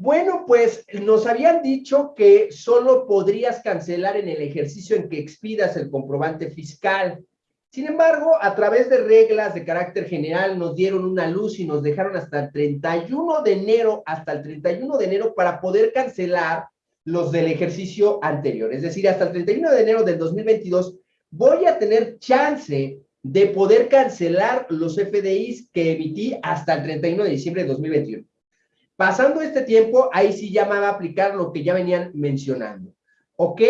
Bueno, pues nos habían dicho que solo podrías cancelar en el ejercicio en que expidas el comprobante fiscal. Sin embargo, a través de reglas de carácter general nos dieron una luz y nos dejaron hasta el 31 de enero, hasta el 31 de enero para poder cancelar los del ejercicio anterior. Es decir, hasta el 31 de enero del 2022 voy a tener chance de poder cancelar los FDIs que emití hasta el 31 de diciembre de 2021. Pasando este tiempo, ahí sí ya a aplicar lo que ya venían mencionando. ¿Ok?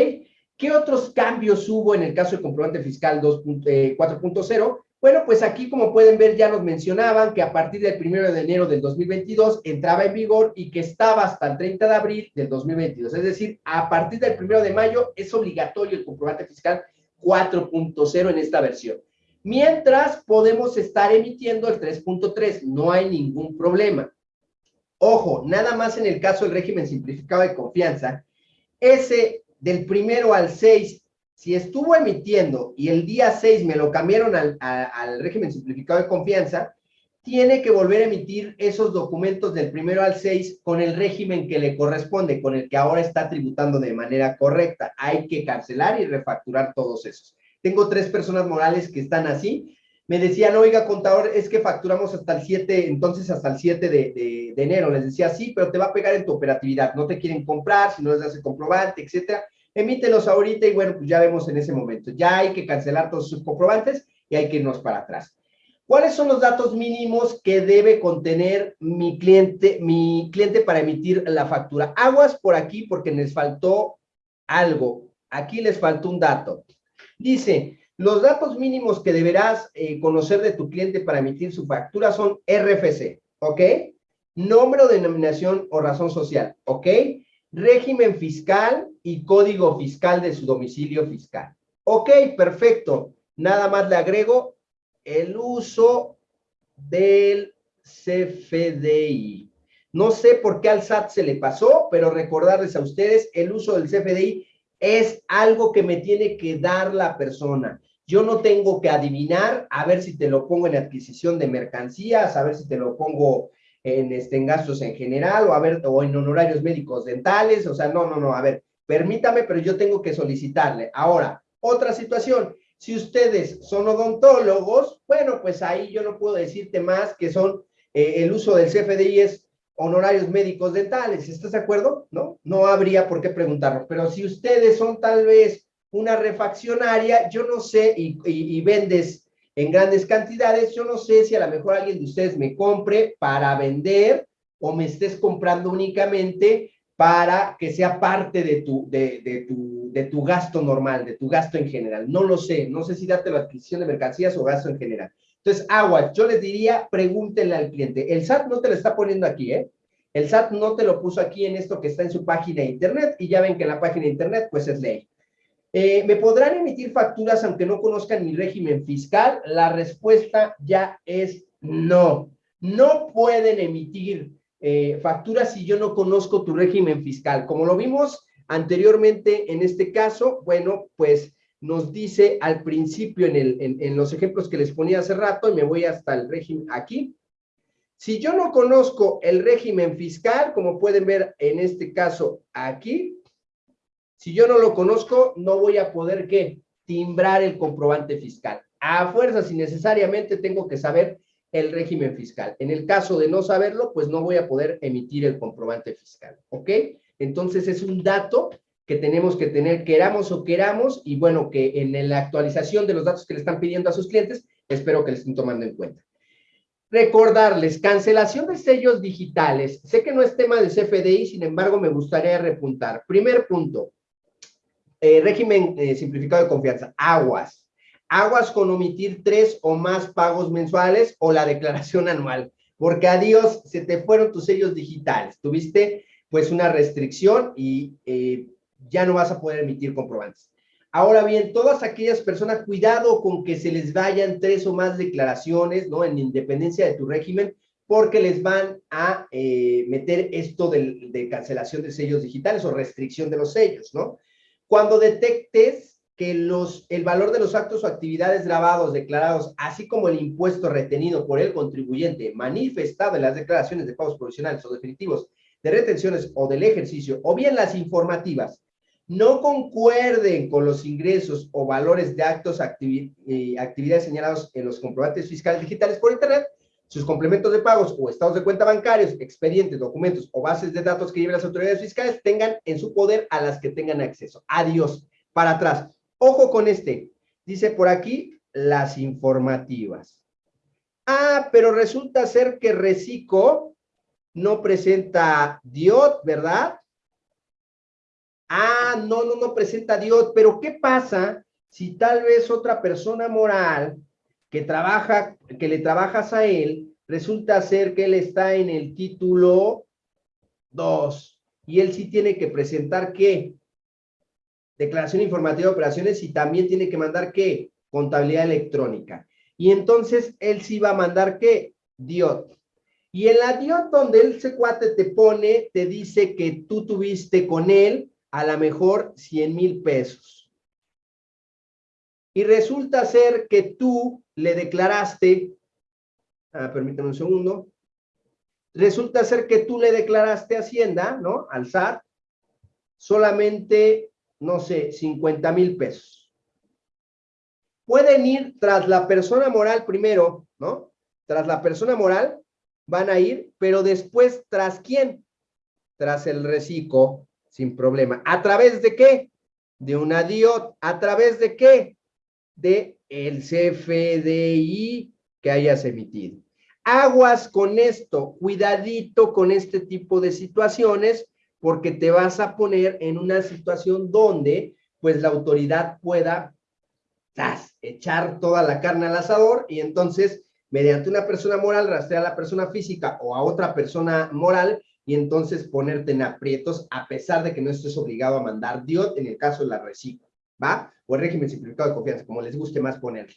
¿Qué otros cambios hubo en el caso del comprobante fiscal 4.0? Eh, bueno, pues aquí, como pueden ver, ya nos mencionaban que a partir del 1 de enero del 2022 entraba en vigor y que estaba hasta el 30 de abril del 2022. Es decir, a partir del 1 de mayo es obligatorio el comprobante fiscal 4.0 en esta versión. Mientras podemos estar emitiendo el 3.3, no hay ningún problema. Ojo, nada más en el caso del régimen simplificado de confianza, ese del primero al 6, si estuvo emitiendo y el día 6 me lo cambiaron al, régimen simplificado de confianza, tiene que volver a emitir esos documentos del primero al 6 con el régimen que le corresponde, con el que ahora está tributando de manera correcta. Hay que cancelar y refacturar todos esos. Tengo tres personas morales que están así, me decían, oiga, contador, es que facturamos hasta el 7, entonces hasta el 7 de, enero. Les decía, sí, pero te va a pegar en tu operatividad. No te quieren comprar, si no les hace comprobante, etcétera. Emítelos ahorita y bueno, pues ya vemos en ese momento. Ya hay que cancelar todos sus comprobantes y hay que irnos para atrás. ¿Cuáles son los datos mínimos que debe contener mi cliente, mi cliente para emitir la factura? Aguas por aquí porque les faltó algo. Aquí les faltó un dato. Dice, los datos mínimos que deberás eh, conocer de tu cliente para emitir su factura son RFC, ¿ok? Nombre o denominación o razón social, ¿ok? Régimen fiscal y código fiscal de su domicilio fiscal. Ok, perfecto. Nada más le agrego el uso del CFDI. No sé por qué al SAT se le pasó, pero recordarles a ustedes, el uso del CFDI es algo que me tiene que dar la persona. Yo no tengo que adivinar a ver si te lo pongo en adquisición de mercancías, a ver si te lo pongo en, este, gastos en general o, a ver, o en honorarios médicos dentales. O sea, no, no, no, a ver, permítame, pero yo tengo que solicitarle. Ahora, otra situación. Si ustedes son odontólogos, bueno, pues ahí yo no puedo decirte más que son eh, el uso del CFDI es honorarios médicos dentales. ¿Estás de acuerdo? No, no habría por qué preguntarlo. Pero si ustedes son tal vez una refaccionaria, yo no sé, y, vendes en grandes cantidades, yo no sé si a lo mejor alguien de ustedes me compre para vender o me estés comprando únicamente para que sea parte de tu, de, tu, de tu gasto normal, de tu gasto en general. No lo sé, no sé si darte la adquisición de mercancías o gasto en general. Entonces, agua, yo les diría, pregúntenle al cliente. El SAT no te lo está poniendo aquí, ¿eh? El SAT no te lo puso aquí en esto que está en su página de internet y ya ven que en la página de internet pues es ley. Eh, ¿Me podrán emitir facturas aunque no conozcan mi régimen fiscal? La respuesta ya es no. No pueden emitir eh, facturas si yo no conozco tu régimen fiscal. Como lo vimos anteriormente en este caso, bueno, pues nos dice al principio en, los ejemplos que les ponía hace rato, y me voy hasta el régimen aquí. Si yo no conozco el régimen fiscal, como pueden ver en este caso aquí, si yo no lo conozco, no voy a poder, ¿qué? Timbrar el comprobante fiscal. A fuerzas y necesariamente tengo que saber el régimen fiscal. En el caso de no saberlo, pues no voy a poder emitir el comprobante fiscal, ¿ok? Entonces es un dato que tenemos que tener, queramos o queramos, y bueno, que en la actualización de los datos que le están pidiendo a sus clientes, espero que les estén tomando en cuenta. Recordarles, cancelación de sellos digitales. Sé que no es tema de CFDI, sin embargo, me gustaría repuntar. Primer punto, eh, régimen eh, simplificado de confianza, aguas. Aguas con omitir tres o más pagos mensuales o la declaración anual, porque adiós, se te fueron tus sellos digitales. Tuviste pues una restricción y eh, ya no vas a poder emitir comprobantes. Ahora bien, todas aquellas personas, cuidado con que se les vayan tres o más declaraciones, ¿no? En independencia de tu régimen, porque les van a meter esto de, cancelación de sellos digitales o restricción de los sellos, ¿no? Cuando detectes que los, el valor de los actos o actividades grabados, declarados, así como el impuesto retenido por el contribuyente manifestado en las declaraciones de pagos provisionales o definitivos de retenciones o del ejercicio, o bien las informativas, no concuerden con los ingresos o valores de actos, y eh, actividades señalados en los comprobantes fiscales digitales por Internet, sus complementos de pagos o estados de cuenta bancarios, expedientes, documentos o bases de datos que lleven las autoridades fiscales tengan en su poder a las que tengan acceso. Adiós. Para atrás. Ojo con este. Dice por aquí las informativas. Ah, pero resulta ser que Recico no presenta DIOT, ¿verdad? Ah, no, no, no presenta Dios, pero ¿qué pasa si tal vez otra persona moral que trabaja, que le trabajas a él, resulta ser que él está en el título 2 y él sí tiene que presentar qué? Declaración informativa de operaciones y también tiene que mandar qué? Contabilidad electrónica. Y entonces él sí va a mandar qué? DIOT. Y en la DIOT donde él se cuate te pone, te dice que tú tuviste con él a lo mejor 100 mil pesos. Y resulta ser que tú le declaraste, permítame un segundo, resulta ser que tú le declaraste Hacienda, ¿no? Al solamente, no sé, 50 mil pesos. Pueden ir tras la persona moral primero, ¿no? Tras la persona moral van a ir, pero después, ¿tras quién? Tras el reciclo sin problema. ¿A través de qué? De una DIOT. ¿A través de qué? De el CFDI que hayas emitido. Aguas con esto, cuidadito con este tipo de situaciones, porque te vas a poner en una situación donde, pues, la autoridad pueda echar toda la carne al asador y entonces, mediante una persona moral, rastrear a la persona física o a otra persona moral y entonces ponerte en aprietos a pesar de que no estés obligado a mandar DIOT en el caso de la recicla, ¿va? O el régimen simplificado de confianza, como les guste más ponerle.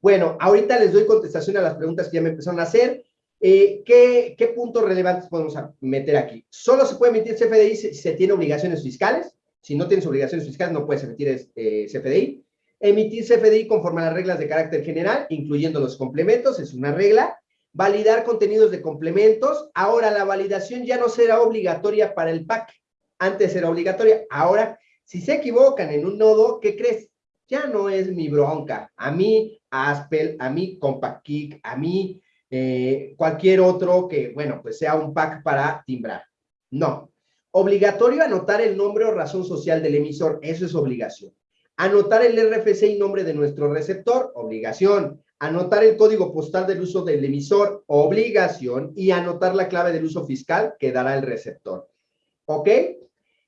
Bueno, ahorita les doy contestación a las preguntas que ya me empezaron a hacer. Eh, ¿qué, ¿qué, puntos relevantes podemos meter aquí? Solo se puede emitir CFDI si se tiene obligaciones fiscales. Si no tienes obligaciones fiscales, no puedes emitir eh, CFDI. Emitir CFDI conforme a las reglas de carácter general, incluyendo los complementos, es una regla validar contenidos de complementos. Ahora la validación ya no será obligatoria para el pack. Antes era obligatoria. Ahora, si se equivocan en un nodo, ¿qué crees? Ya no es mi bronca. A mí, Aspel, a mí, Compact a mí, eh, cualquier otro que, bueno, pues sea un pack para timbrar. No. Obligatorio anotar el nombre o razón social del emisor. Eso es obligación. Anotar el RFC y nombre de nuestro receptor. Obligación anotar el código postal del uso del emisor, obligación, y anotar la clave del uso fiscal que dará el receptor. ¿Ok?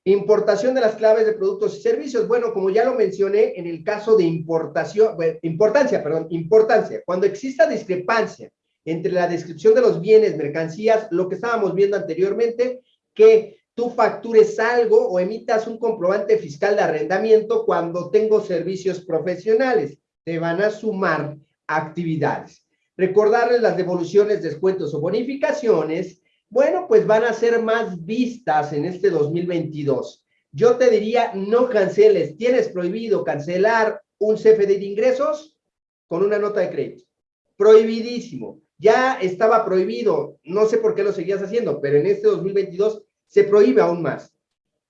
Importación de las claves de productos y servicios. Bueno, como ya lo mencioné, en el caso de importación, importancia, perdón, importancia, cuando exista discrepancia entre la descripción de los bienes, mercancías, lo que estábamos viendo anteriormente, que tú factures algo o emitas un comprobante fiscal de arrendamiento cuando tengo servicios profesionales. Te van a sumar actividades. Recordarles las devoluciones, descuentos o bonificaciones, bueno, pues van a ser más vistas en este 2022. Yo te diría, no canceles. ¿Tienes prohibido cancelar un CFD de ingresos con una nota de crédito? Prohibidísimo. Ya estaba prohibido, no sé por qué lo seguías haciendo, pero en este 2022 se prohíbe aún más.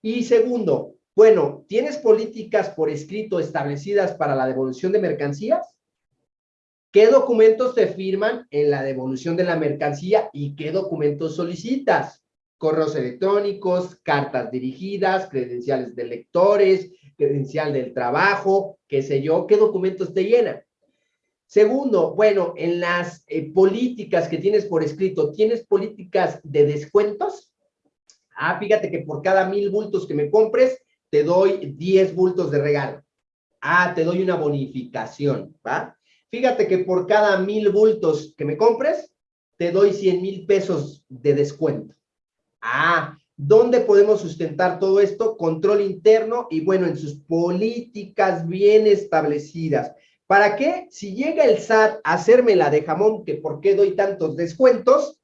Y segundo, bueno, ¿tienes políticas por escrito establecidas para la devolución de mercancías? ¿Qué documentos te firman en la devolución de la mercancía y qué documentos solicitas? Correos electrónicos, cartas dirigidas, credenciales de lectores, credencial del trabajo, qué sé yo, qué documentos te llenan. Segundo, bueno, en las eh, políticas que tienes por escrito, ¿tienes políticas de descuentos? Ah, fíjate que por cada mil bultos que me compres, te doy 10 bultos de regalo. Ah, te doy una bonificación, ¿va? Fíjate que por cada mil bultos que me compres, te doy 100 mil pesos de descuento. Ah, ¿dónde podemos sustentar todo esto? Control interno y bueno, en sus políticas bien establecidas. ¿Para qué? Si llega el SAT a hacerme la de jamón, que por qué doy tantos descuentos,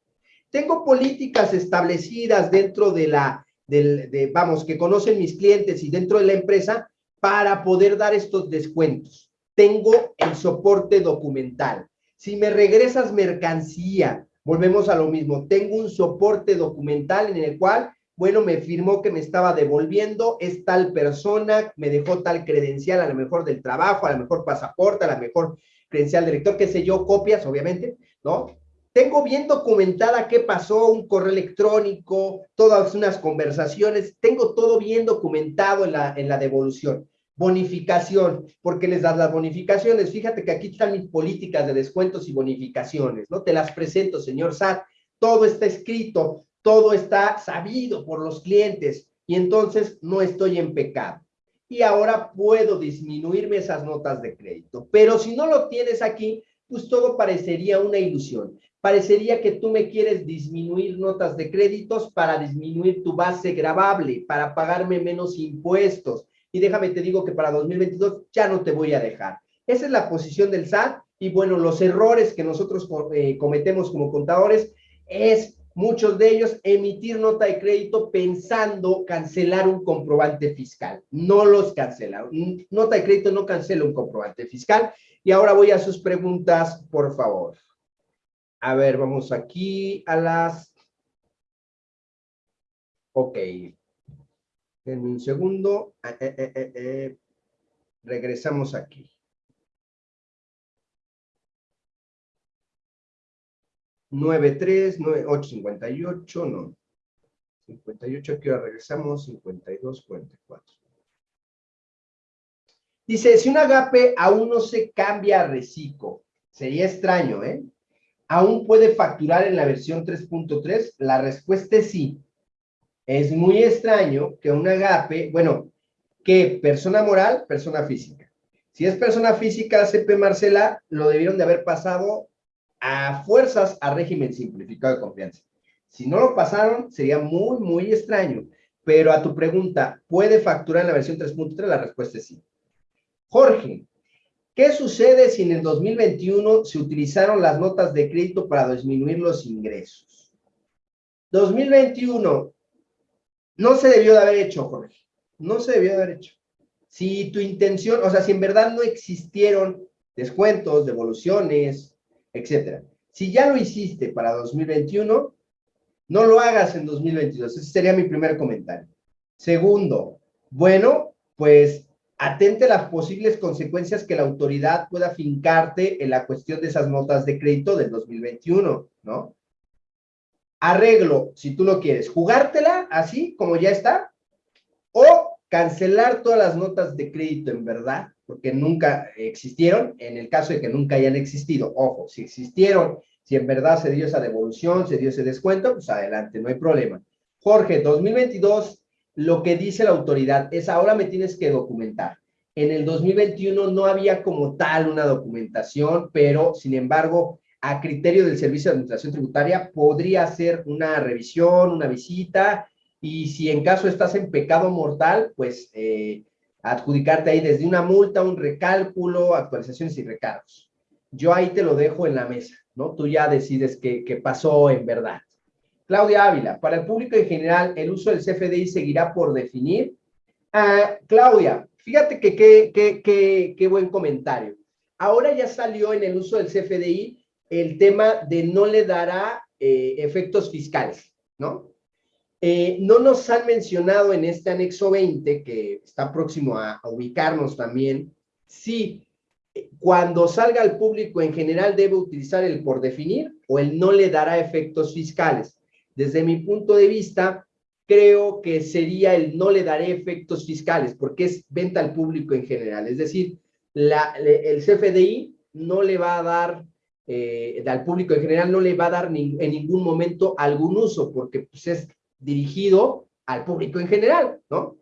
tengo políticas establecidas dentro de la, del, vamos, que conocen mis clientes y dentro de la empresa para poder dar estos descuentos tengo el soporte documental. Si me regresas mercancía Volvemos a lo mismo. Tengo un soporte documental en el cual, bueno, me firmó que me estaba devolviendo, es tal persona, me dejó tal credencial, a lo mejor del trabajo, a lo mejor pasaporte, a lo mejor credencial director, qué sé yo, copias, obviamente, ¿no? Tengo bien documentada qué pasó, un correo electrónico, todas unas conversaciones, tengo todo bien documentado en la, en la devolución. Bonificación, porque les das las bonificaciones. Fíjate que aquí están mis políticas de descuentos y bonificaciones, ¿no? Te las presento, señor SAT. Todo está escrito, todo está sabido por los clientes y entonces no estoy en pecado. Y ahora puedo disminuirme esas notas de crédito. Pero si no lo tienes aquí, pues todo parecería una ilusión. Parecería que tú me quieres disminuir notas de créditos para disminuir tu base grabable, para pagarme menos impuestos y déjame te digo que para 2022 ya no te voy a dejar. Esa es la posición del SAT y bueno, los errores que nosotros eh, cometemos como contadores es muchos de ellos emitir nota de crédito pensando cancelar un comprobante fiscal. No los cancela. Nota de crédito no cancela un comprobante fiscal. Y ahora voy a sus preguntas, por favor. A ver, vamos aquí a las... Ok. En un segundo. Eh, eh, eh, regresamos aquí. 93, 858, no. 58, aquí ahora regresamos, 52, 44. Dice, si un agape aún no se cambia a reciclo, sería extraño, ¿eh? ¿Aún puede facturar en la versión 3.3? La respuesta es sí. Es muy extraño que un agape, bueno, que persona moral, persona física. Si es persona física, CP Marcela, lo debieron de haber pasado a fuerzas a régimen simplificado de confianza. Si no lo pasaron, sería muy, muy extraño. Pero a tu pregunta, ¿puede facturar en la versión 3.3? La respuesta es sí. Jorge, ¿qué sucede si en el 2021 se utilizaron las notas de crédito para disminuir los ingresos? 2021, no se debió de haber hecho, Jorge. No se debió de haber hecho. Si tu intención, o sea, si en verdad no existieron descuentos, devoluciones, etcétera. Si ya lo hiciste para 2021, no lo hagas en 2022. Ese sería mi primer comentario. Segundo, bueno, pues atente a las posibles consecuencias que la autoridad pueda fincarte en la cuestión de esas notas de crédito del 2021, ¿no? Arreglo, si tú lo quieres, jugártela así como ya está, o cancelar todas las notas de crédito en verdad, porque nunca existieron, en el caso de que nunca hayan existido, ojo, si existieron, si en verdad se dio esa devolución, se dio ese descuento, pues adelante, no hay problema. Jorge, 2022, lo que dice la autoridad es ahora me tienes que documentar. En el 2021 no había como tal una documentación, pero sin embargo, a criterio del Servicio de Administración Tributaria, podría hacer una revisión, una visita, y si en caso estás en pecado mortal, pues eh, adjudicarte ahí desde una multa, un recálculo, actualizaciones y recargos. Yo ahí te lo dejo en la mesa, ¿no? Tú ya decides qué, qué en verdad. Claudia Ávila, para el público en general, ¿el uso del CFDI seguirá por definir? Ah, Claudia, fíjate que qué buen comentario. Ahora ya salió en el uso del CFDI el tema de no le dará eh, efectos fiscales, ¿no? Eh, no nos han mencionado en este anexo 20, que está próximo a, ubicarnos también, si eh, cuando salga al público en general debe utilizar el por definir o el no le dará efectos fiscales. Desde mi punto de vista, creo que sería el no le daré efectos fiscales, porque es venta al público en general. Es decir, el CFDI no le va a dar eh, al público en general no le va a dar en ningún momento algún uso, porque pues, es dirigido al público en general, ¿no?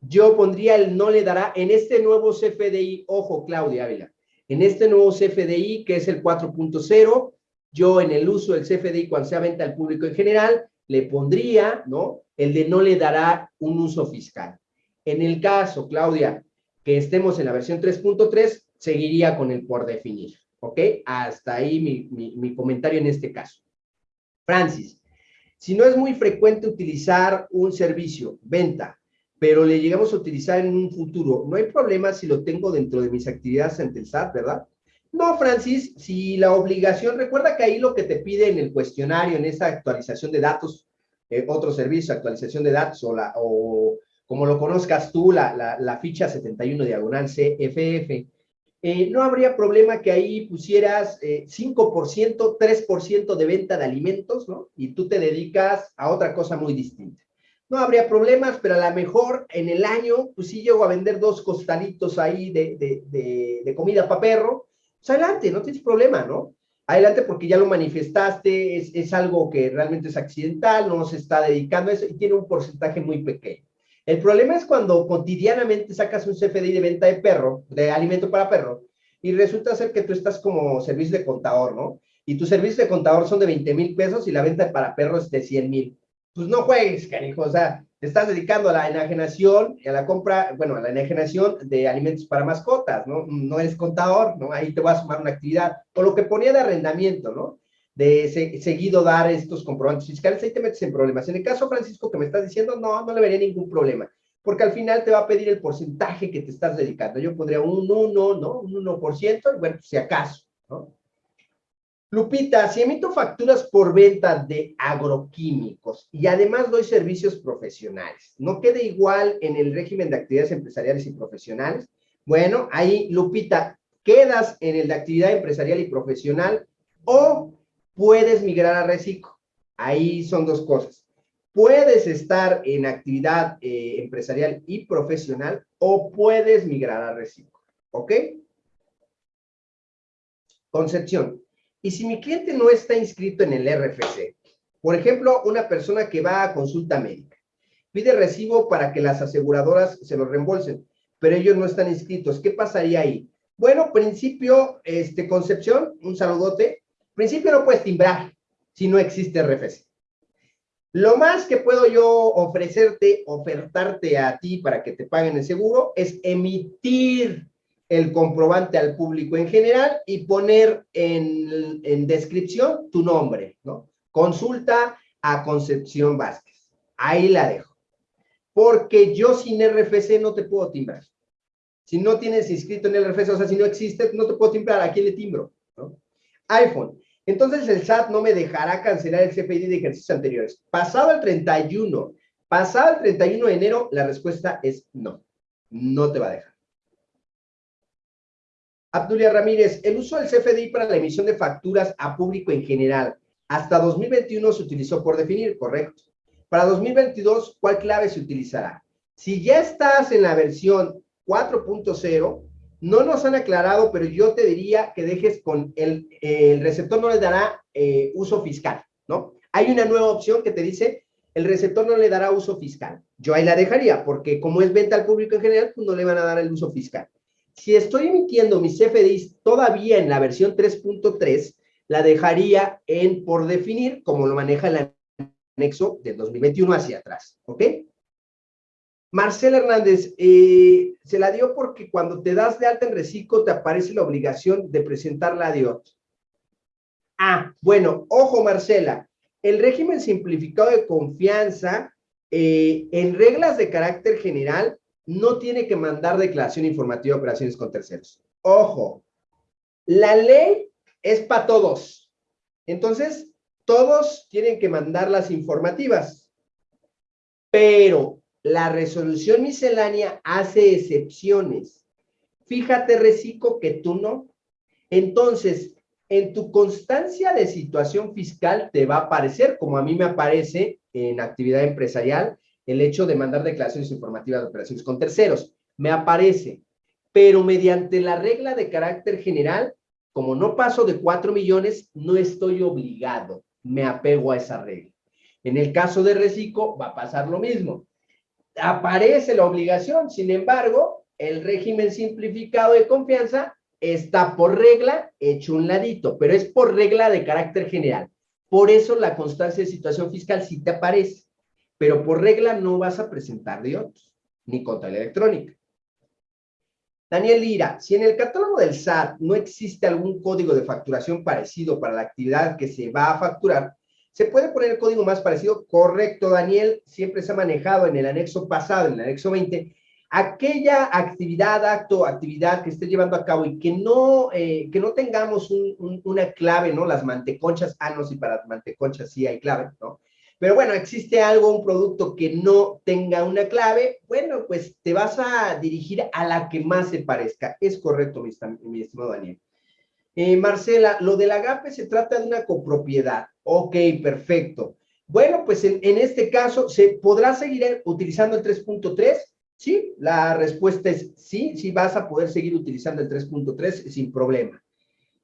Yo pondría el no le dará en este nuevo CFDI, ojo Claudia Ávila, en este nuevo CFDI que es el 4.0, yo en el uso del CFDI cuando sea venta al público en general, le pondría, ¿no? El de no le dará un uso fiscal. En el caso, Claudia, que estemos en la versión 3.3, seguiría con el por definir. ¿Ok? Hasta ahí mi, comentario en este caso. Francis, si no es muy frecuente utilizar un servicio, venta, pero le llegamos a utilizar en un futuro, no hay problema si lo tengo dentro de mis actividades ante el SAT, ¿verdad? No, Francis, si la obligación, recuerda que ahí lo que te pide en el cuestionario, en esa actualización de datos, eh, otro servicio, actualización de datos, o, la, o como lo conozcas tú, la, la, ficha 71 diagonal CFF, eh, no habría problema que ahí pusieras 5%, eh, 3% de venta de alimentos, ¿no? Y tú te dedicas a otra cosa muy distinta. No habría problemas, pero a lo mejor en el año, pues sí llego a vender dos costalitos ahí de, de, de comida para perro, pues adelante, no tienes problema, ¿no? Adelante porque ya lo manifestaste, es, es, algo que realmente es accidental, no se está dedicando a eso y tiene un porcentaje muy pequeño. El problema es cuando cotidianamente sacas un CFDI de venta de perro, de alimento para perro, y resulta ser que tú estás como servicio de contador, ¿no? Y tu servicio de contador son de 20 mil pesos y la venta para perros es de 100 mil. Pues no juegues, cariño, o sea, te estás dedicando a la enajenación y a la compra, bueno, a la enajenación de alimentos para mascotas, ¿no? No eres contador, ¿no? Ahí te va a sumar una actividad. O lo que ponía de arrendamiento, ¿no? De seguido dar estos comprobantes fiscales, ahí te metes en problemas. En el caso, Francisco, que me estás diciendo, no, no le vería ningún problema, porque al final te va a pedir el porcentaje que te estás dedicando. Yo pondría un 1, ¿no? Un 1%, y bueno, si acaso, ¿no? Lupita, si emito facturas por venta de agroquímicos y además doy servicios profesionales, ¿no quede igual en el régimen de actividades empresariales y profesionales? Bueno, ahí, Lupita, quedas en el de actividad empresarial y profesional o puedes migrar a reciclo. Ahí son dos cosas. Puedes estar en actividad eh, empresarial y profesional o puedes migrar a reciclo. ¿Ok? Concepción, y si mi cliente no está inscrito en el RFC, por ejemplo, una persona que va a consulta médica, pide recibo para que las aseguradoras se lo reembolsen, pero ellos no están inscritos, ¿qué pasaría ahí? Bueno, principio, este, Concepción, un saludote. Principio no puedes timbrar si no existe RFC. Lo más que puedo yo ofrecerte, ofertarte a ti para que te paguen el seguro es emitir el comprobante al público en general y poner en, descripción tu nombre, ¿no? Consulta a Concepción Vázquez. Ahí la dejo. Porque yo sin RFC no te puedo timbrar. Si no tienes inscrito en el RFC, o sea, si no existe, no te puedo timbrar. ¿A quién le timbro? iPhone. Entonces el SAT no me dejará cancelar el CFDI de ejercicios anteriores. Pasado el 31, pasado el 31 de enero, la respuesta es no. No te va a dejar. Abdulia Ramírez, el uso del CFDI para la emisión de facturas a público en general. Hasta 2021 se utilizó por definir, correcto. Para 2022, ¿cuál clave se utilizará? Si ya estás en la versión 4.0, no nos han aclarado, pero yo te diría que dejes con el, el receptor no le dará eh, uso fiscal, ¿no? Hay una nueva opción que te dice, el receptor no le dará uso fiscal. Yo ahí la dejaría, porque como es venta al público en general, pues no le van a dar el uso fiscal. Si estoy emitiendo mis CFDIs todavía en la versión 3.3, la dejaría en por definir, como lo maneja el anexo del 2021 hacia atrás, ¿ok? Marcela Hernández, eh, se la dio porque cuando te das de alta en reciclo te aparece la obligación de presentar la DIOT. Ah, bueno, ojo Marcela, el régimen simplificado de confianza eh, en reglas de carácter general no tiene que mandar declaración informativa de operaciones con terceros. Ojo, la ley es para todos. Entonces, todos tienen que mandar las informativas. Pero la resolución miscelánea hace excepciones. Fíjate, Recico, que tú no. Entonces, en tu constancia de situación fiscal te va a aparecer, como a mí me aparece en actividad empresarial, el hecho de mandar declaraciones informativas de operaciones con terceros. Me aparece, pero mediante la regla de carácter general, como no paso de 4 millones, no estoy obligado, me apego a esa regla. En el caso de reciclo va a pasar lo mismo. Aparece la obligación, sin embargo, el régimen simplificado de confianza está por regla hecho un ladito, pero es por regla de carácter general. Por eso la constancia de situación fiscal sí te aparece pero por regla no vas a presentar de otros, ni contra la electrónica. Daniel Lira, si en el catálogo del SAT no existe algún código de facturación parecido para la actividad que se va a facturar, ¿se puede poner el código más parecido? Correcto, Daniel, siempre se ha manejado en el anexo pasado, en el anexo 20, aquella actividad, acto, actividad que esté llevando a cabo y que no, eh, que no tengamos una clave, ¿no? Las manteconchas, ah, no, sí, para las manteconchas sí hay clave, ¿no? Pero bueno, existe algo, un producto que no tenga una clave, bueno, pues te vas a dirigir a la que más se parezca. Es correcto, mi, mi estimado Daniel. Eh, Marcela, lo del agape se trata de una copropiedad. Ok, perfecto. Bueno, pues en, este caso, ¿se podrá seguir utilizando el 3.3? Sí, la respuesta es sí, sí vas a poder seguir utilizando el 3.3 sin problema.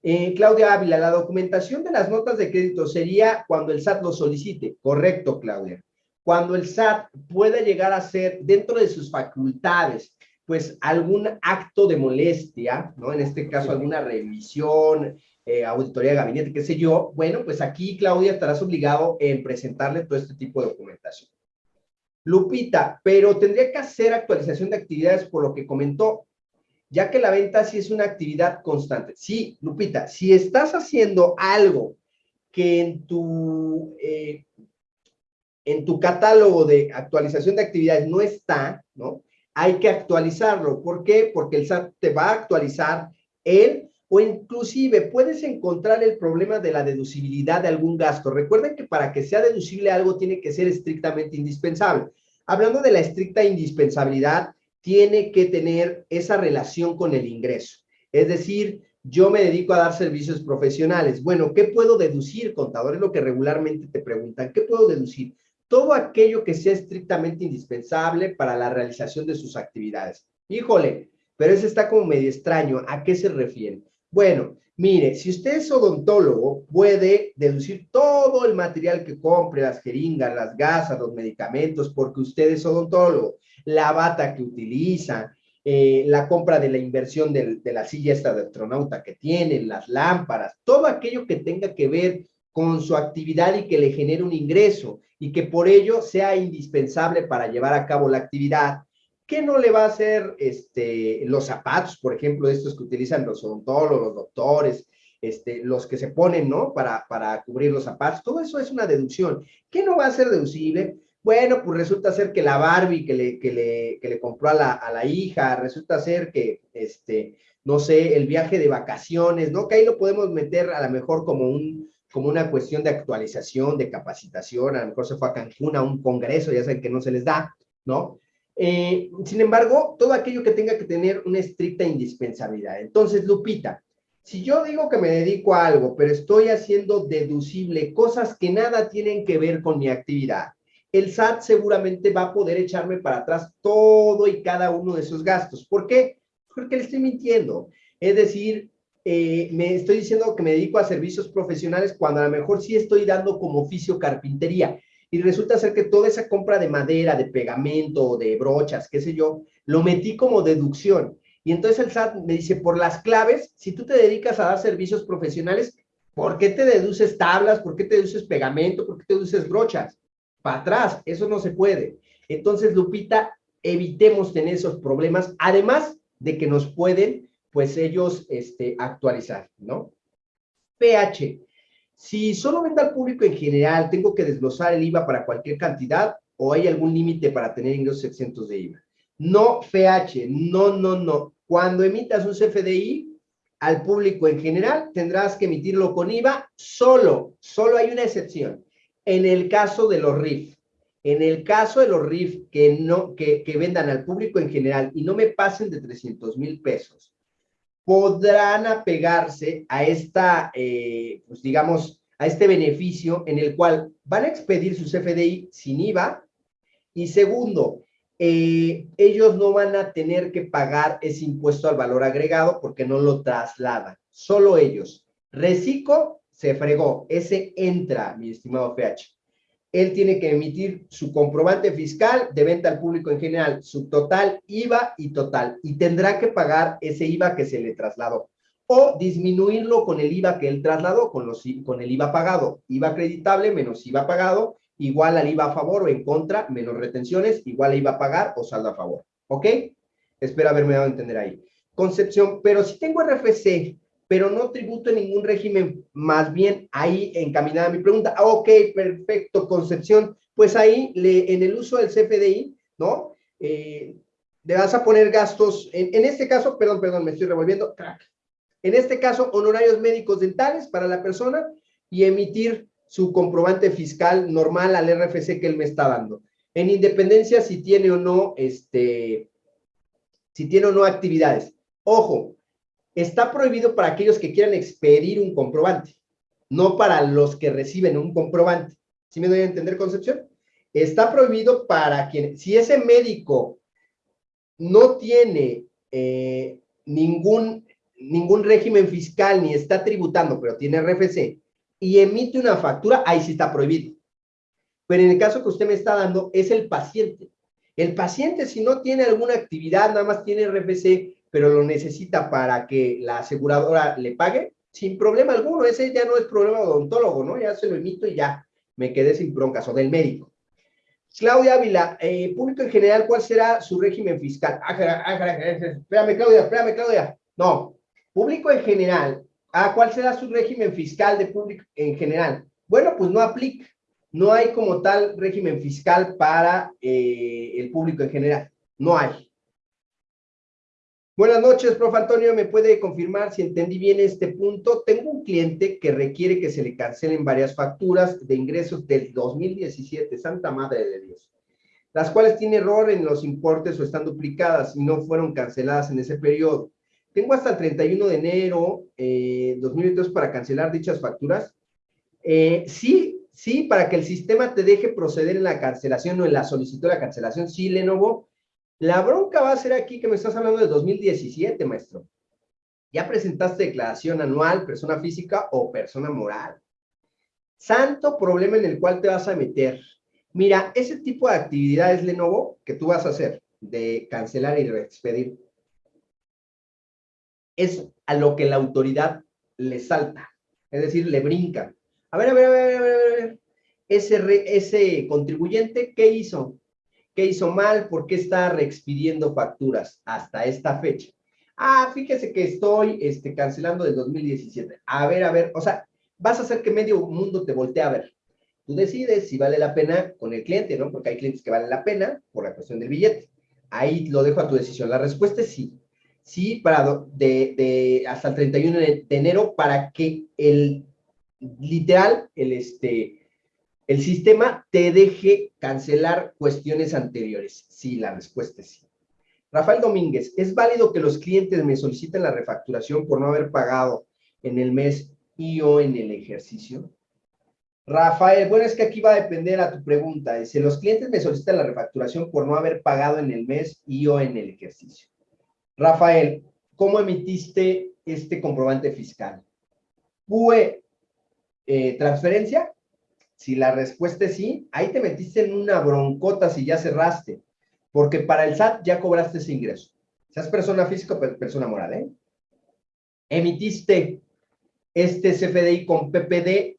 Eh, Claudia Ávila, la documentación de las notas de crédito sería cuando el SAT lo solicite. Correcto, Claudia. Cuando el SAT pueda llegar a ser, dentro de sus facultades, pues algún acto de molestia, ¿no? En este caso, alguna revisión, eh, auditoría de gabinete, qué sé yo. Bueno, pues aquí, Claudia, estarás obligado en presentarle todo este tipo de documentación. Lupita, pero tendría que hacer actualización de actividades por lo que comentó ya que la venta sí es una actividad constante. Sí, Lupita, si estás haciendo algo que en tu, eh, en tu catálogo de actualización de actividades no está, ¿no? Hay que actualizarlo. ¿Por qué? Porque el SAT te va a actualizar él o inclusive puedes encontrar el problema de la deducibilidad de algún gasto. Recuerden que para que sea deducible algo tiene que ser estrictamente indispensable. Hablando de la estricta indispensabilidad, tiene que tener esa relación con el ingreso. Es decir, yo me dedico a dar servicios profesionales. Bueno, ¿qué puedo deducir, contador? Es lo que regularmente te preguntan. ¿Qué puedo deducir? Todo aquello que sea estrictamente indispensable para la realización de sus actividades. Híjole, pero eso está como medio extraño. ¿A qué se refiere? Bueno, mire, si usted es odontólogo, puede deducir todo el material que compre, las jeringas, las gasas, los medicamentos, porque usted es odontólogo la bata que utiliza, eh, la compra de la inversión de, la silla esta de astronauta que tiene, las lámparas, todo aquello que tenga que ver con su actividad y que le genere un ingreso y que por ello sea indispensable para llevar a cabo la actividad. ¿Qué no le va a hacer este, los zapatos, por ejemplo, estos que utilizan los odontólogos, los doctores, este, los que se ponen, ¿no? Para, para cubrir los zapatos, todo eso es una deducción. ¿Qué no va a ser deducible? Bueno, pues resulta ser que la Barbie que le, que le, que le compró a la, a la, hija, resulta ser que, este, no sé, el viaje de vacaciones, ¿no? Que ahí lo podemos meter a lo mejor como, un, como una cuestión de actualización, de capacitación, a lo mejor se fue a Cancún a un congreso, ya saben que no se les da, ¿no? Eh, sin embargo, todo aquello que tenga que tener una estricta indispensabilidad. Entonces, Lupita, si yo digo que me dedico a algo, pero estoy haciendo deducible cosas que nada tienen que ver con mi actividad, el SAT seguramente va a poder echarme para atrás todo y cada uno de esos gastos. ¿Por qué? Porque le estoy mintiendo. Es decir, eh, me estoy diciendo que me dedico a servicios profesionales cuando a lo mejor sí estoy dando como oficio carpintería. Y resulta ser que toda esa compra de madera, de pegamento, de brochas, qué sé yo, lo metí como deducción. Y entonces el SAT me dice, por las claves, si tú te dedicas a dar servicios profesionales, ¿por qué te deduces tablas? ¿Por qué te deduces pegamento? ¿Por qué te deduces brochas? para atrás, eso no se puede. Entonces, Lupita, evitemos tener esos problemas, además de que nos pueden, pues ellos, este, actualizar, ¿no? PH, si solo vende al público en general, ¿tengo que desglosar el IVA para cualquier cantidad o hay algún límite para tener ingresos exentos de IVA? No, PH, no, no, no. Cuando emitas un CFDI al público en general, tendrás que emitirlo con IVA solo, solo hay una excepción en el caso de los RIF, en el caso de los RIF que, no, que, vendan al público en general y no me pasen de 300 mil pesos, podrán apegarse a esta, eh, pues digamos, a este beneficio en el cual van a expedir su CFDI sin IVA y segundo, eh, ellos no van a tener que pagar ese impuesto al valor agregado porque no lo trasladan, solo ellos. Reciclo se fregó, ese entra, mi estimado PH. Él tiene que emitir su comprobante fiscal de venta al público en general, su total IVA y total, y tendrá que pagar ese IVA que se le trasladó, o disminuirlo con el IVA que él trasladó, con, los, con el IVA pagado, IVA acreditable menos IVA pagado, igual al IVA a favor o en contra, menos retenciones, igual a IVA a pagar o saldo a favor, ¿ok? Espero haberme dado a entender ahí. Concepción, pero si tengo RFC pero no tributo en ningún régimen, más bien ahí encaminada mi pregunta. Ah, ok, perfecto, Concepción. Pues ahí, le, en el uso del CFDI, ¿no? Eh, le vas a poner gastos, en, este caso, perdón, perdón, me estoy revolviendo, En este caso, honorarios médicos dentales para la persona y emitir su comprobante fiscal normal al RFC que él me está dando. En independencia si tiene o no, este, si tiene o no actividades. Ojo, está prohibido para aquellos que quieran expedir un comprobante, no para los que reciben un comprobante. ¿Sí me doy a entender, Concepción? Está prohibido para quien, si ese médico no tiene eh, ningún, ningún régimen fiscal ni está tributando, pero tiene RFC y emite una factura, ahí sí está prohibido. Pero en el caso que usted me está dando, es el paciente. El paciente, si no tiene alguna actividad, nada más tiene RFC, pero lo necesita para que la aseguradora le pague, sin problema alguno. Ese ya no es problema odontólogo, ¿no? Ya se lo emito y ya me quedé sin broncas, o del médico. Claudia Ávila, eh, público en general, ¿cuál será su régimen fiscal? Ah, ah, espérame, Claudia, espérame, Claudia. No, público en general. Ah, ¿cuál será su régimen fiscal de público en general? Bueno, pues no aplica. No hay como tal régimen fiscal para eh, el público en general. No hay. Buenas noches, profe Antonio. ¿Me puede confirmar si entendí bien este punto? Tengo un cliente que requiere que se le cancelen varias facturas de ingresos del 2017, Santa Madre de Dios, las cuales tiene error en los importes o están duplicadas y no fueron canceladas en ese periodo. Tengo hasta el 31 de enero eh, 2022 para cancelar dichas facturas. Eh, sí, sí, para que el sistema te deje proceder en la cancelación o en la solicitud de la cancelación, sí, Lenovo, la bronca va a ser aquí que me estás hablando de 2017, maestro. Ya presentaste declaración anual, persona física o persona moral. Santo problema en el cual te vas a meter. Mira, ese tipo de actividades, Lenovo, que tú vas a hacer, de cancelar y reexpedir, es a lo que la autoridad le salta. Es decir, le brinca. A ver, a ver, a ver, a ver, a ver. Ese, ese contribuyente, ¿qué hizo? ¿Qué hizo mal? ¿Por qué está reexpidiendo facturas hasta esta fecha? Ah, fíjese que estoy este, cancelando del 2017. A ver, a ver, o sea, vas a hacer que medio mundo te voltee a ver. Tú decides si vale la pena con el cliente, ¿no? Porque hay clientes que valen la pena por la cuestión del billete. Ahí lo dejo a tu decisión. La respuesta es sí. Sí, para de, hasta el 31 de enero para que el literal, el este, el sistema te deje cancelar cuestiones anteriores. Sí, la respuesta es sí. Rafael Domínguez, ¿es válido que los clientes me soliciten la refacturación por no haber pagado en el mes y o en el ejercicio? Rafael, bueno, es que aquí va a depender a tu pregunta. Dice, los clientes me solicitan la refacturación por no haber pagado en el mes y o en el ejercicio. Rafael, ¿cómo emitiste este comprobante fiscal? ¿Fue eh, transferencia? Si la respuesta es sí, ahí te metiste en una broncota si ya cerraste, porque para el SAT ya cobraste ese ingreso. Seas persona física o persona moral, ¿eh? Emitiste este CFDI con PPD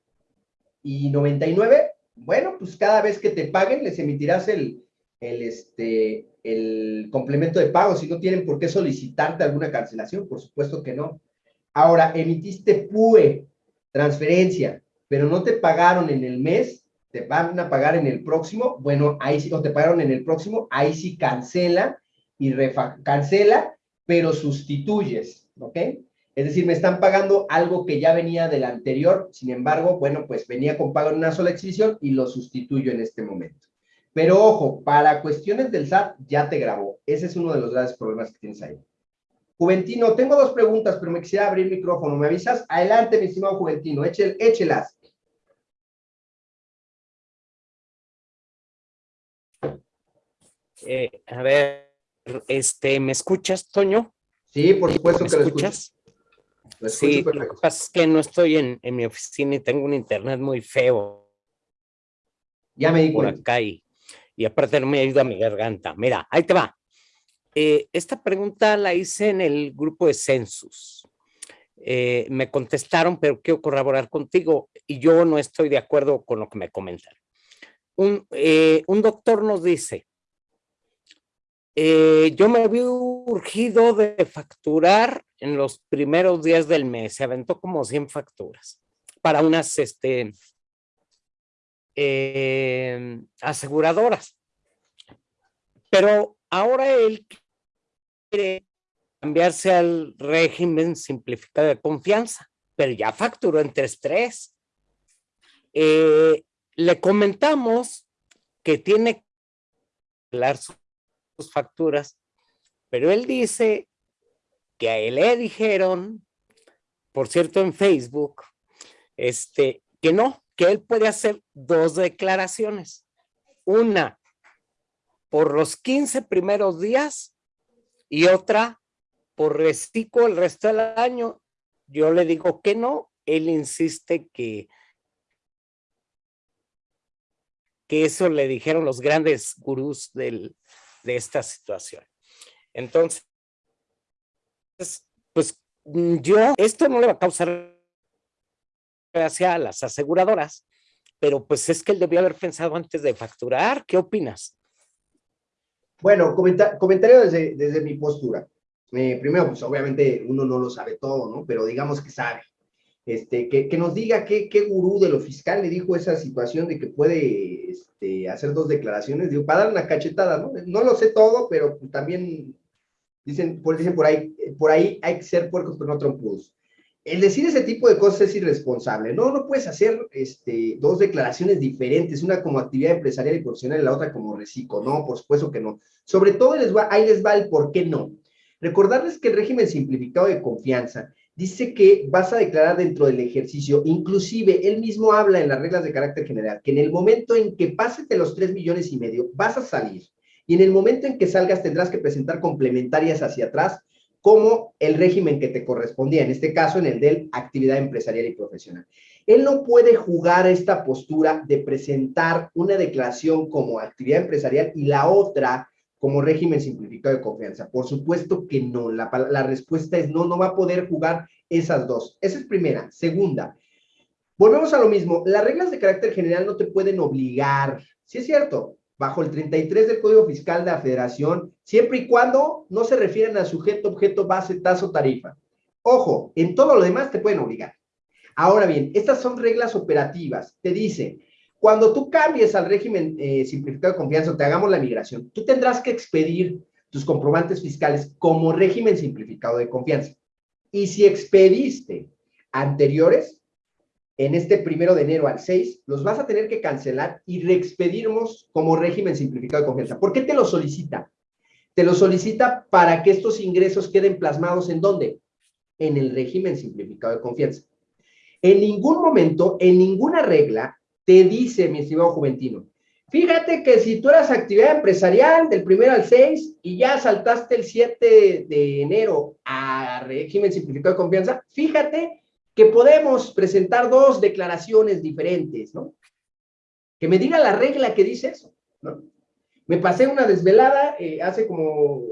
y 99, bueno, pues cada vez que te paguen les emitirás el, este, el complemento de pago, si no tienen por qué solicitarte alguna cancelación, por supuesto que no. Ahora, emitiste PUE, transferencia, pero no te pagaron en el mes, te van a pagar en el próximo, bueno, ahí sí, o te pagaron en el próximo, ahí sí cancela y cancela, pero sustituyes, ¿ok? Es decir, me están pagando algo que ya venía del anterior, sin embargo, bueno, pues venía con pago en una sola exhibición y lo sustituyo en este momento. Pero ojo, para cuestiones del SAT ya te grabó. Ese es uno de los grandes problemas que tienes ahí. Juventino, tengo dos preguntas, pero me quisiera abrir micrófono. ¿Me avisas? Adelante, mi estimado Juventino, échelas. Eh, a ver, este, ¿me escuchas, Toño? Sí, por supuesto ¿Me que escuchas? Lo sí, lo que pasa es que no estoy en, mi oficina y tengo un internet muy feo. Ya me di Por acá y, y aparte no me ayuda mi garganta. Mira, ahí te va. Eh, esta pregunta la hice en el grupo de Census. Eh, me contestaron, pero quiero corroborar contigo y yo no estoy de acuerdo con lo que me comentan. Un, un doctor nos dice, eh, yo me vi urgido de facturar en los primeros días del mes. Se aventó como 100 facturas para unas este, eh, aseguradoras. Pero ahora él cambiarse al régimen simplificado de confianza, pero ya facturó en 3.3. Eh, le comentamos que tiene que dar sus facturas, pero él dice que a él le dijeron, por cierto en Facebook, este, que no, que él puede hacer dos declaraciones. Una por los 15 primeros días y otra por reciclo el resto del año. Yo le digo que no, él insiste que, que eso le dijeron los grandes gurús del, de esta situación. Entonces, pues yo, esto no le va a causar gracia a las aseguradoras, pero pues es que él debió haber pensado antes de facturar. ¿Qué opinas? Bueno, comentario desde, desde mi postura. Eh, primero, pues obviamente uno no lo sabe todo, ¿no? Pero digamos que sabe. Este, que, que nos diga qué, qué gurú de lo fiscal le dijo esa situación de que puede este, hacer dos declaraciones, digo, para dar una cachetada, ¿no? No lo sé todo, pero pues, también dicen, por, dicen por ahí, por ahí hay que ser puercos, pero no trompudos. El decir ese tipo de cosas es irresponsable. No, no puedes hacer este, dos declaraciones diferentes, una como actividad empresarial y profesional y la otra como reciclo. No, por supuesto que no. Sobre todo les va, ahí les va el por qué no. Recordarles que el régimen simplificado de confianza dice que vas a declarar dentro del ejercicio, inclusive él mismo habla en las reglas de carácter general, que en el momento en que pases de los tres millones y medio, vas a salir. Y en el momento en que salgas tendrás que presentar complementarias hacia atrás como el régimen que te correspondía, en este caso en el de actividad empresarial y profesional. Él no puede jugar esta postura de presentar una declaración como actividad empresarial y la otra como régimen simplificado de confianza. Por supuesto que no, la, respuesta es no, no va a poder jugar esas dos. Esa es primera. Segunda, volvemos a lo mismo, las reglas de carácter general no te pueden obligar, sí es cierto, bajo el 33 del Código Fiscal de la Federación, siempre y cuando no se refieran a sujeto, objeto, base, tasa tarifa. Ojo, en todo lo demás te pueden obligar. Ahora bien, estas son reglas operativas. Te dice, cuando tú cambies al régimen eh, simplificado de confianza o te hagamos la migración, tú tendrás que expedir tus comprobantes fiscales como régimen simplificado de confianza. Y si expediste anteriores, en este primero de enero al 6, los vas a tener que cancelar y reexpedirnos como régimen simplificado de confianza. ¿Por qué te lo solicita? Te lo solicita para que estos ingresos queden plasmados en dónde? En el régimen simplificado de confianza. En ningún momento, en ninguna regla, te dice, mi estimado Juventino, fíjate que si tú eras actividad empresarial del primero al 6 y ya saltaste el 7 de enero a régimen simplificado de confianza, fíjate que podemos presentar dos declaraciones diferentes, ¿no? Que me diga la regla que dice eso, ¿no? Me pasé una desvelada eh, hace como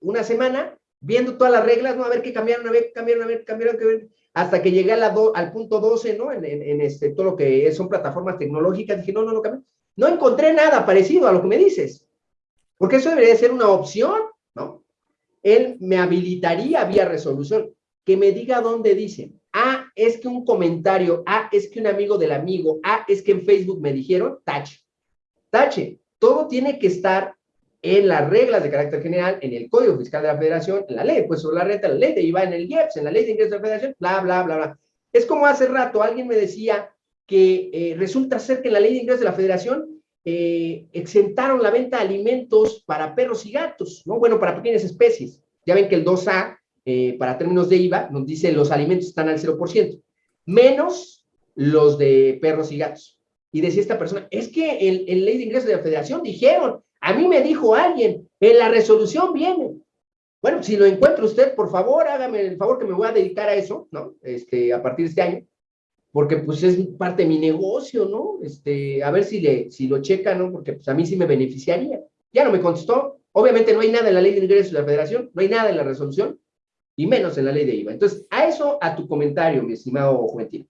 una semana viendo todas las reglas, ¿no? A ver qué cambiaron, a ver qué cambiaron, a ver qué cambiaron, ver, hasta que llegué al punto 12, ¿no? En, este, todo lo que son plataformas tecnológicas, dije, no, no, no. No encontré nada parecido a lo que me dices, porque eso debería ser una opción, ¿no? Él me habilitaría vía resolución, que me diga dónde dice. Ah, es que un comentario, ah, es que un amigo del amigo, ah, es que en Facebook me dijeron, tache. Tache. Todo tiene que estar en las reglas de carácter general, en el Código Fiscal de la Federación, en la ley pues sobre la renta, la ley de IVA, en el IEPS, en la ley de ingresos de la Federación, bla, bla, bla, bla. Es como hace rato alguien me decía que eh, resulta ser que en la ley de ingresos de la Federación eh, exentaron la venta de alimentos para perros y gatos, ¿no? Bueno, para pequeñas especies. Ya ven que el 2A eh, para términos de IVA, nos dice los alimentos están al 0%, menos los de perros y gatos. Y decía esta persona, es que en, en ley de ingresos de la federación dijeron, a mí me dijo alguien, en la resolución viene. Bueno, si lo encuentra usted, por favor, hágame el favor que me voy a dedicar a eso, ¿no? Este, a partir de este año, porque pues es parte de mi negocio, ¿no? Este, a ver si, le, si lo checa, ¿no? Porque pues a mí sí me beneficiaría. Ya no me contestó. Obviamente no hay nada en la ley de ingresos de la federación, no hay nada en la resolución, y menos en la ley de IVA. Entonces, a eso, a tu comentario, mi estimado Juventino.